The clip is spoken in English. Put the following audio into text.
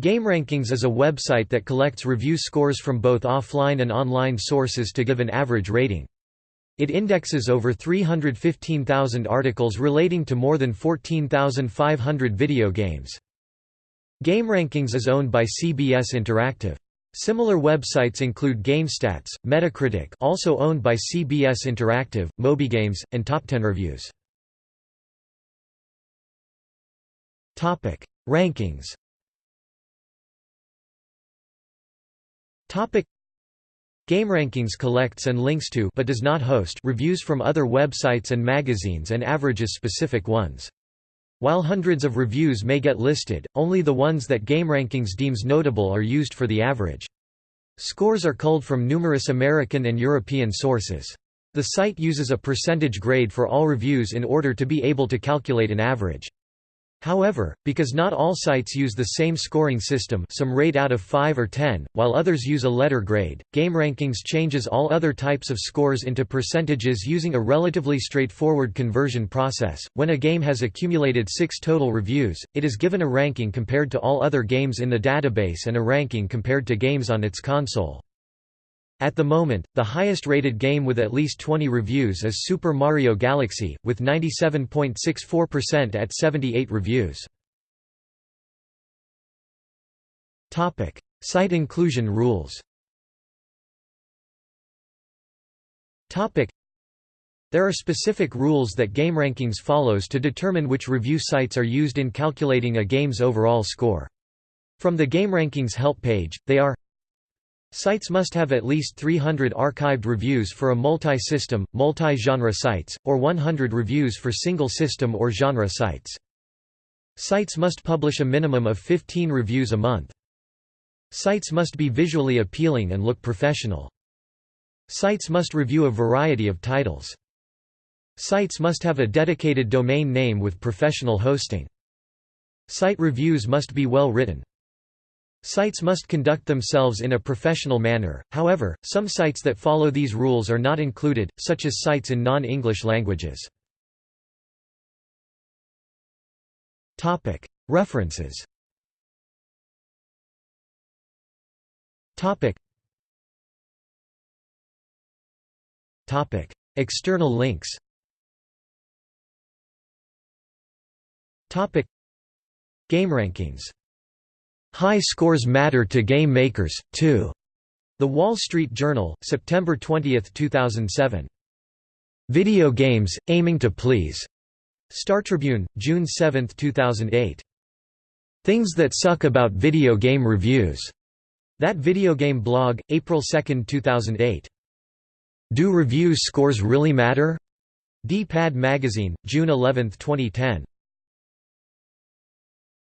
GameRankings is a website that collects review scores from both offline and online sources to give an average rating. It indexes over 315,000 articles relating to more than 14,500 video games. GameRankings is owned by CBS Interactive. Similar websites include GameStats, Metacritic also owned by CBS Interactive, MobyGames, and Top 10 Reviews. Rankings GameRankings collects and links to but does not host reviews from other websites and magazines and averages specific ones. While hundreds of reviews may get listed, only the ones that GameRankings deems notable are used for the average. Scores are culled from numerous American and European sources. The site uses a percentage grade for all reviews in order to be able to calculate an average. However, because not all sites use the same scoring system some rate out of 5 or 10, while others use a letter grade, GameRankings changes all other types of scores into percentages using a relatively straightforward conversion process. When a game has accumulated 6 total reviews, it is given a ranking compared to all other games in the database and a ranking compared to games on its console. At the moment, the highest rated game with at least 20 reviews is Super Mario Galaxy, with 97.64% at 78 reviews. Site inclusion rules there are specific rules that GameRankings follows to determine which review sites are used in calculating a game's overall score. From the GameRankings help page, they are Sites must have at least 300 archived reviews for a multi-system, multi-genre sites, or 100 reviews for single-system or genre sites. Sites must publish a minimum of 15 reviews a month. Sites must be visually appealing and look professional. Sites must review a variety of titles. Sites must have a dedicated domain name with professional hosting. Site reviews must be well written. Sites must conduct themselves in a professional manner, however, some sites that follow these rules are not included, such as sites in non-English languages. References External links GameRankings High scores matter to game makers, too. The Wall Street Journal, September 20, 2007. Video games, aiming to please. Star Tribune, June 7, 2008. Things that suck about video game reviews. That Video Game blog, April 2, 2008. Do review scores really matter? D-Pad Magazine, June 11, 2010.